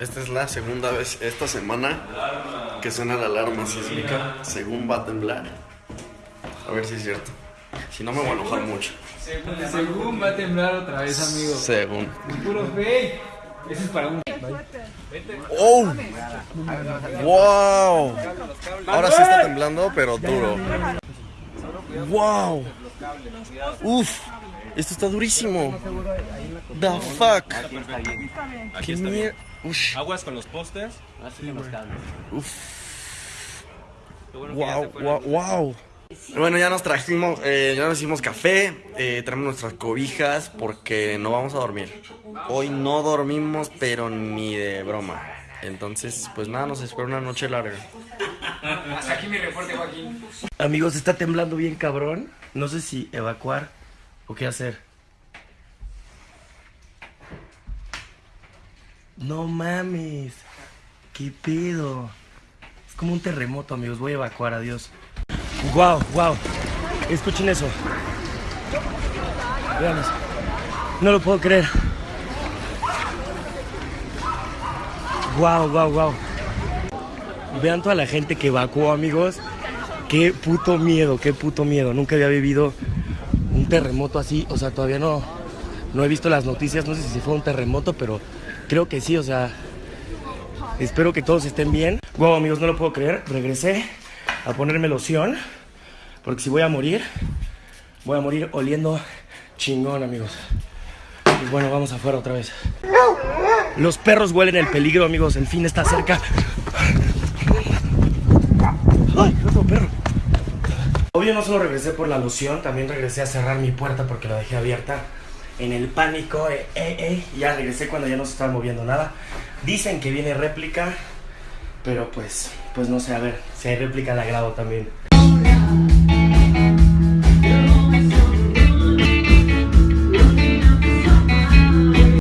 Esta es la segunda vez esta semana que suena la alarma sísmica, según va a temblar. A ver si es cierto. Si no me voy a enojar mucho. Según va a temblar otra vez, amigo. Según. Puro fake. Ese es para un. ¡Oh! ¡Wow! Ahora sí está temblando, pero duro. ¡Wow! ¡Uf! Esto está durísimo. The fuck. ¿Qué mierda? Ush. Aguas con los pósters. Uf. Wow, wow, wow. Bueno, ya nos trajimos, eh, ya nos hicimos café, eh, traemos nuestras cobijas porque no vamos a dormir. Hoy no dormimos, pero ni de broma. Entonces, pues nada, nos espera una noche larga. Hasta aquí mi reporte, Joaquín. Amigos, está temblando bien cabrón. No sé si evacuar o qué hacer. No mames. ¿Qué pedo? Es como un terremoto, amigos. Voy a evacuar, adiós. Wow, wow. Escuchen eso. Vean. No lo puedo creer. Wow, wow, wow. Vean toda la gente que evacuó, amigos. Qué puto miedo, qué puto miedo. Nunca había vivido un terremoto así. O sea, todavía no, no he visto las noticias. No sé si fue un terremoto, pero creo que sí. O sea, espero que todos estén bien. Wow, amigos, no lo puedo creer. Regresé a ponerme loción. Porque si voy a morir, voy a morir oliendo chingón, amigos. Y bueno, vamos afuera otra vez. Los perros huelen el peligro, amigos. El fin está cerca. Obvio no solo regresé por la loción, también regresé a cerrar mi puerta porque la dejé abierta. En el pánico, eh, eh, eh, ya regresé cuando ya no se estaba moviendo nada. Dicen que viene réplica, pero pues, pues no sé, a ver, si hay réplica la grabo también.